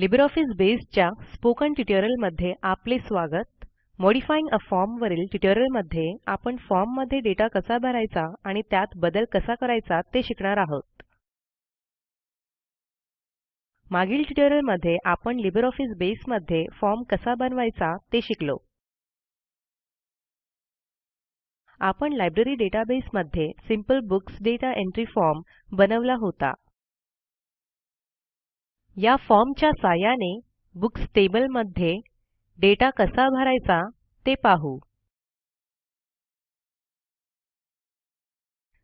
LibreOffice बेसच्या spoken ट्युटोरियलमध्ये आपले स्वागत. मॉडिफाइंग अ फॉर्म वरील ट्युटोरियलमध्ये आपण फॉर्ममध्ये दाता कसा भरायचा आणि त्यात बदल कसा करायचा ते शिकणार आहोत. मागील ट्युटोरियलमध्ये आपण लिब्रिऑफिस बेसमध्ये फॉर्म कसा बनवायचा ते शिकलो. आपण लायब्ररी डेटाबेसमध्ये simple books data entry form बनवला होता. या फॉर्मच्या साहाय्याने बुक्स टेबलमध्ये दाता कसा भरायचा ते पाहू.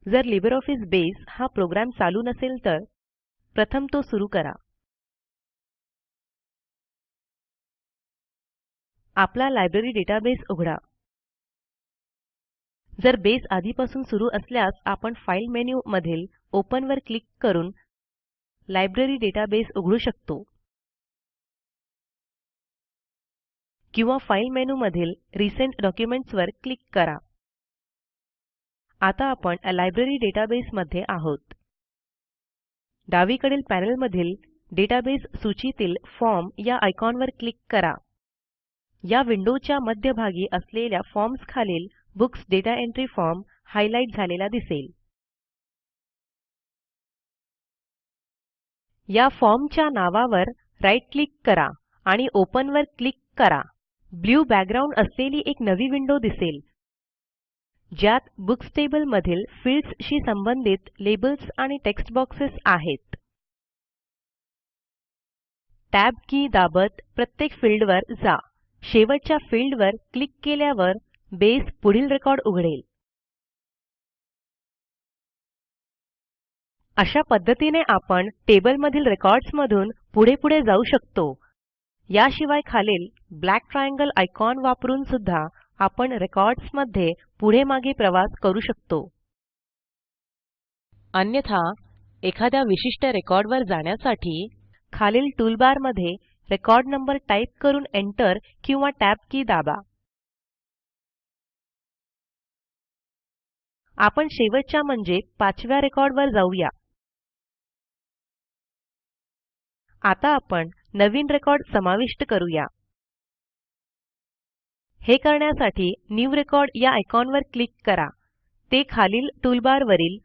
जर लिब्रिऑफिस बसे हा प्रोग्रॅम चालू नसेल तर प्रथम तो सुरू करा. आपला लायब्ररी डेटाबेस उघडा. जर बेस आधीपासून सुरू असल्यास आपण फाइल मेनू मधील ओपन वर क्लिक करून लायब्ररी डेटाबेस उघडू शकतो. किंवा फाइल मेनूमधील रिसेंट डॉक्युमेंट्स वर क्लिक करा. आता आपण लायब्ररी डेटाबेस मध्ये आहोत. डावीकडील पॅनेल मधील डेटाबेस सूचीतील फॉर्म या आयकॉनवर क्लिक करा. या विंडोच्या मध्यभागी असलेल्या फॉर्म्स खालील books data entry form highlight झालेला दिसेल. या फॉर्मच्या नावावर राईट क्लिक करा आणि ओपन वर क्लिक करा. ब्लू बॅकग्राउंड असलेली एक नवी विंडो दिसेल. ज्यात बुक्स टेबल मधील फील्ड्स संबंधित लेबल्स आणि टेक्स्ट बॉक्सेस आहेत. टॅब की दाबत प्रत्येक फील्डवर जा. शेवटच्या फील्डवर क्लिक केल्यावर बेस पुढील रेकॉर्ड उघडेल. अशा पद्धतीने आपण टेबलमधील रेकॉर्ड्स मधून पुढे पुढे जाऊ शकतो. याशिवाय खालील ब्लॅक ट्रायंगल आयकॉन वापरून सुद्धा आपण रेकॉर्ड्समध्ये पुढे मागे प्रवास करू शकतो. अन्यथा एखाद्या विशिष्ट रेकॉर्डवर जाण्यासाठी खालील टूलबारमध्ये रेकॉर्ड नंबर टाईप करून एंटर किंवा टॅब की दाबा. आपण शेवटच्या म्हणजे पाचव्या रेकॉर्डवर जाऊया. आता आपण नवीन रेकॉर्ड समाविष्ट करूया. हे करण्यासाठी न्यू रेकॉर्ड या आयकॉनवर क्लिक करा. ते खालील टूलबारवरील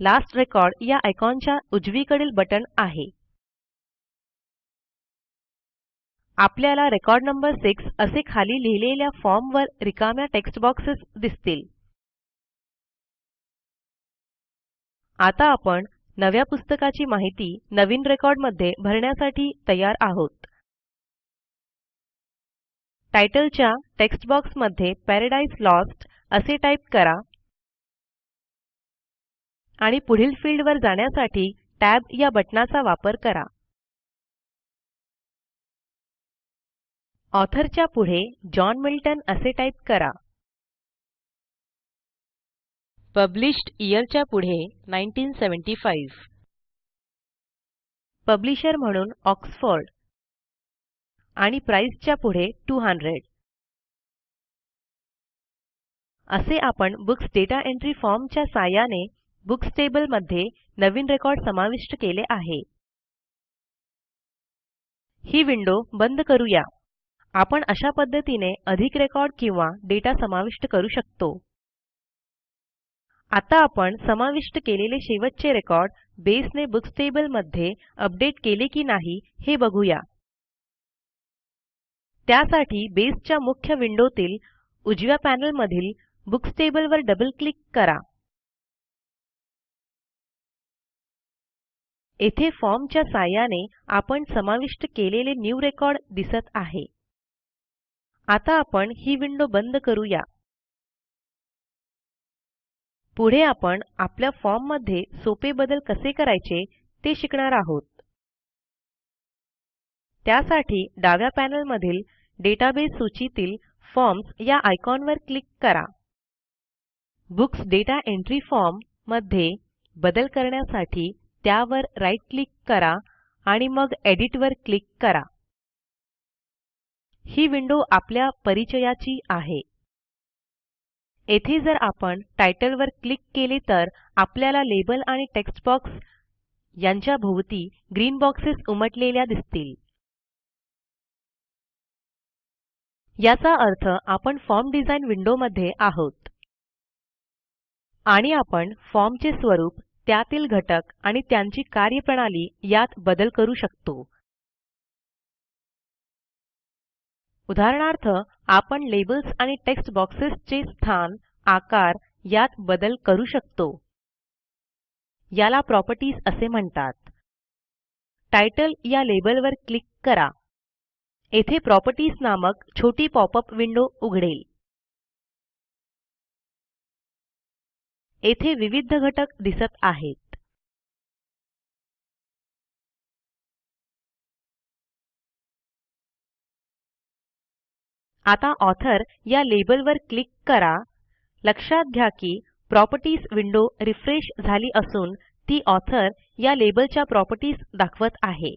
लास्ट रेकॉर्ड या आयकॉनच्या उजवीकडील बटण आहे. आपल्याला रेकॉर्ड नंबर 6 असे खाली लिहिलेल्या फॉर्मवर रिकाम्या टेक्स्ट बॉक्सेस दिसतील. आता आपण नव्या पुस्तकाची माहिती नवीन रेकॉर्डमध्ये भरण्यासाठी तयार आहोत. टायटलच्या टेक्स्ट बॉक्समध्ये पॅराडाइज लॉस्ट असे टाईप करा. आणि पुढील फील्डवर जाण्यासाठी टॅब या बटणाचा वापर करा. ऑथरच्या पुढे जॉन मिल्टन असे टाईप करा. पब्लिश्ड च्या पुढे 1975 पब्लिशर म्हणून ऑक्सफोर्ड. आणि च्या पुढे 200 असे आपण बुक्स दाता एंट्री फॉर्म च्या साहाय्याने बुक्स टेबलमध्ये नवीन रेकॉर्ड समाविष्ट केले आहे. ही विंडो बंद करूया. आपण अशा पद्धतीने अधिक रेकॉर्ड किंवा डेटा समाविष्ट करू शकतो. आता आपण समाविष्ट केलेले शेवटचे रेकॉर्ड बेसने बुक्स टेबलमध्ये अपडेट केले की नाही हे बघूया. त्यासाठी बेसच्या मुख्य विंडोतील उजव्या पॅनेलमधील बुक्स टेबल वर डबल क्लिक करा. येथे फॉर्मच्या साहाय्याने आपण समाविष्ट केलेले न्यू रेकॉर्ड दिसत आहे. आता आपण ही विंडो बंद करूया. पुढे आपण आपल्या फॉर्ममध्ये सोपे बदल कसे करायचे ते शिकणार आहोत. त्यासाठी डाव्या पॅनल मधील डेटाबेस सूचीतील फॉर्म्स या आयकॉनवर क्लिक करा. बुक्स दाता एंट्री फॉर्ममध्ये बदल करण्यासाठी त्यावर राईट क्लिक करा आणि मग एडिट वर क्लिक करा. ही विंडो आपल्या परिचयाची आहे. येथे जर आपण टायटल वर क्लिक केले तर आपल्याला लेबल आणि टेक्स्ट बॉक्स यांच्या भोवती ग्रीन बॉक्सेस उमटलेल्या दिसतील. याचा अर्थ आपण फॉर्म डिझाइन विंडोमध्ये आहोत. आणि आपण फॉर्मचे स्वरूप त्यातील घटक आणि त्यांची कार्यप्रणाली यात बदल करू शकतो. उदाहरणार्थ आपण लेबल्स आणि टेक्स्ट बॉक्सेसचे स्थान आकार यात बदल करू शकतो. याला प्रॉपर्टीज असे म्हणतात. टायटल या लेबलवर क्लिक करा. येथे प्रॉपर्टीज नामक छोटी पॉपअप विंडो उघडेल. येथे विविध घटक दिसत आहेत. आता ऑथर या लेबलवर क्लिक करा. लक्षात घ्या की प्रॉपर्टीज विंडो रिफ्रेश झाली असून ती ऑथर या लेबलच्या प्रॉपर्टीज दाखवत आहे.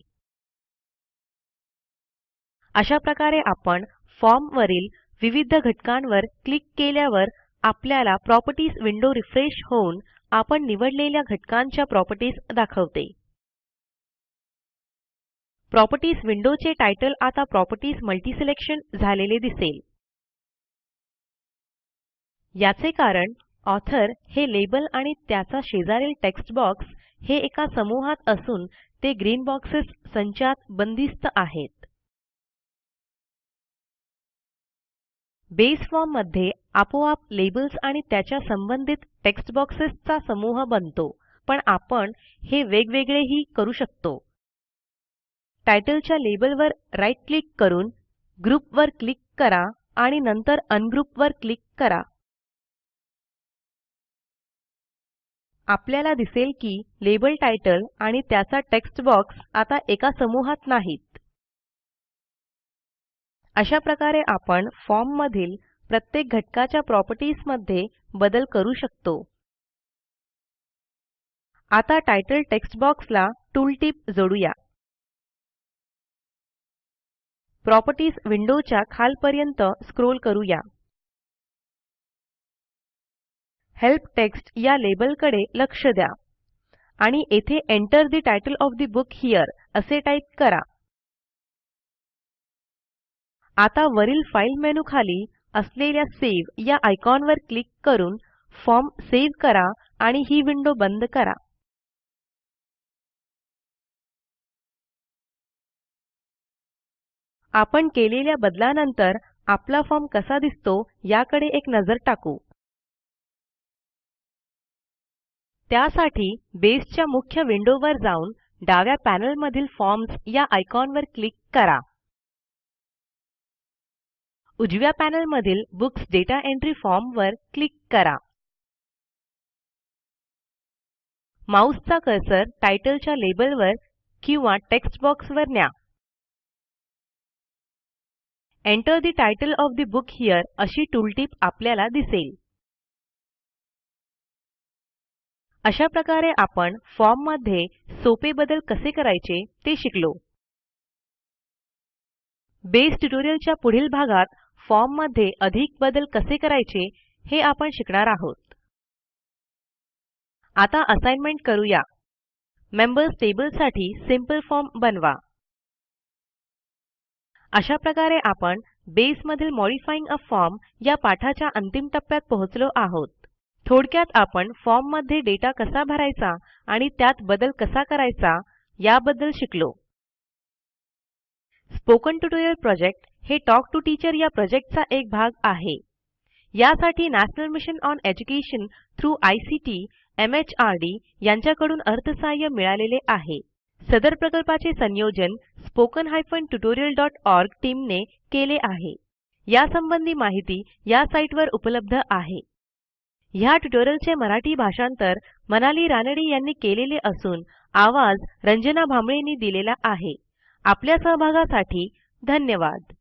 अशा प्रकारे आपण फॉर्म वरील विविध घटकांवर क्लिक केल्यावर आपल्याला प्रॉपर्टीज विंडो रिफ्रेश होऊन आपण निवडलेल्या घटकांच्या प्रॉपर्टीज दाखवते. प्रॉपर्टीज विंडोचे टायटल आता प्रॉपर्टीज मल्टीसिलेक्शन झालेले दिसेल. याचे कारण ऑथर हे लेबल आणि त्याचा शेजारील टेक्स्ट बॉक्स हे एका समूहात असून ते ग्रीन बॉक्सेस संचात बंदिस्त आहेत. बेस फॉर्ममध्ये आपोआप लेबल्स आणि त्याच्या संबंधित टेक्स्ट बॉक्सेसचा समूह बनतो पण आपण हे वेगवेगळेही करू शकतो. टायटलच्या लेबलवर राईट क्लिक करून ग्रुप वर क्लिक करा आणि नंतर अनग्रुप वर क्लिक करा. आपल्याला दिसेल की लेबल टायटल आणि त्याचा टेक्स्ट बॉक्स आता एका समूहात नाहीत. अशा प्रकारे आपण फॉर्म मधील प्रत्येक घटकाच्या प्रॉपर्टीजमध्ये बदल करू शकतो. आता टायटल टेक्स्ट बॉक्सला टूलटिप जोडूया. प्रॉपर्टीज विंडोच्या खालपर्यंत स्क्रोल करूया. हेल्प टेक्स्ट या लेबलकडे लक्ष द्या. आणि येथे Enter the title of the book here असे टाईप करा. आता वरील फाईल मेनू खाली असलेल्या सावे या आयकॉनवर क्लिक करून फॉर्म सेव्ह करा आणि ही विंडो बंद करा. आपण केलेल्या बदलानंतर आपला फॉर्म कसा दिसतो याकडे एक नजर टाकू. त्यासाठी बेसच्या मुख्य विंडोवर जाऊन डाव्या पॅनेलमधील फॉर्म्स या आयकॉनवर क्लिक करा. उजव्या पॅनेलमधील बुक्स डेटा एंट्री फॉर्मवर क्लिक करा. माऊसचा कर्सर टायटलच्या लेबलवर किंवा टेक्स्ट बॉक्सवर न्या. Enter the title of the book here अशी टूलटिप आपल्याला दिसेल. अशा प्रकारे आपण फॉर्ममध्ये सोपे बदल कसे करायचे ते शिकलो. बेस ट्युटोरियलच्या पुढील भागात फॉर्ममध्ये अधिक बदल कसे करायचे हे आपण शिकणार आहोत. आता असाइनमेंट करूया. मेंबर्स टेबलसाठी सिंपल फॉर्म बनवा. अशा प्रकारे आपण बेस मधील मॉडिफाइंग अ फॉर्म या पाठाच्या अंतिम टप्प्यात पोहोचलो आहोत. थोडक्यात आपण फॉर्ममध्ये डेटा कसा भरायचा आणि त्यात बदल कसा करायचा याबद्दल शिकलो. स्पोकन ट्युटोरियल प्रोजेक्ट हे टॉक टू टीचर या प्रोजेक्टचा एक भाग आहे. यासाठी national mission on education through ICT MHRD यांच्याकडून अर्थसहाय्य मिळालेले आहे. सदर प्रकल्पाचे संयोजन spoken tutorialओआरजी टीमने केले आहे. यासंबंधी माहिती या साईटवर उपलब्ध आहे. ह्या ट्युटोरियलचे मराठी भाषांतर मनाली रानडे यांनी केलेले असून आवाज रंजना भांबळेंनी दिलेला आहे. आपल्या सहभागासाठी धन्यवाद.